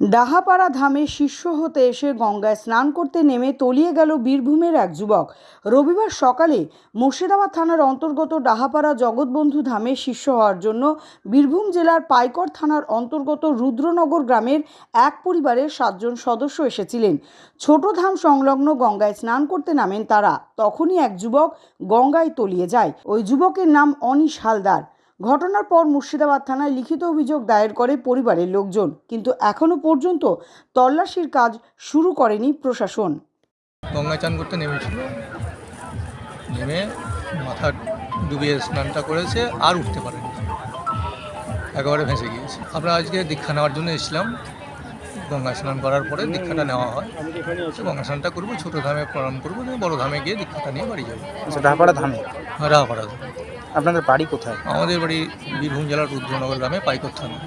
ডাহাপাড়া ধামে শিষ্য হতে এসে গঙ্গায় স্নান করতে নেমে তলিয়ে গেল বীরভূমের এক যুবক। রবিবার সকালে মুর্শিদাবাদ থানার অন্তর্গত ডাহাপাড়া জগৎবন্ধু ধামে শিষ্য হওয়ার জন্য বীরভূম জেলার পাইকর থানার অন্তর্গত রুদ্রনগর গ্রামের এক পরিবারের সাতজন সদস্য এসেছিলেন। ছোট ধাম সংলগ্ন গঙ্গায় স্নান করতে নামেন তারা। তখনই এক যুবক গঙ্গায় তলিয়ে যায়। ওই যুবকের নাম অনিশ হালদার। ঘটনার পর মুর্শিদাবাদ থানায় লিখিত অভিযোগ দায়ের করে পরিবারের লোকজন। কিন্তু এখনও পর্যন্ত তল্লাশির কাজ শুরু করেনি প্রশাসন। গঙ্গায় চান করতে নেমেছিল। নেমে মাথা ডুবিয়ে স্নানটা করেছে আর উঠতে পারেনি। একেবারে ভেসে গিয়েছে। আমরা আজকে দীক্ষা নেওয়ার জন্য এসেছিলাম। গঙ্গা স্নান করার পরে দীক্ষাটা নেওয়া হয়। গঙ্গা স্নানটা করব ছোটো ধামে প্রণাম করব বড়ো ধামে গিয়ে দীক্ষাটা নিয়ে বাড়ি যাব। আচ্ছা ডাহাপাড়া ধামে? রাহাপাড়া আপনাদের বাড়ি কোথায়? আমাদের বাড়ি বীরভূম জেলার রুদ্রনগর গ্রামে পাইকর থানা।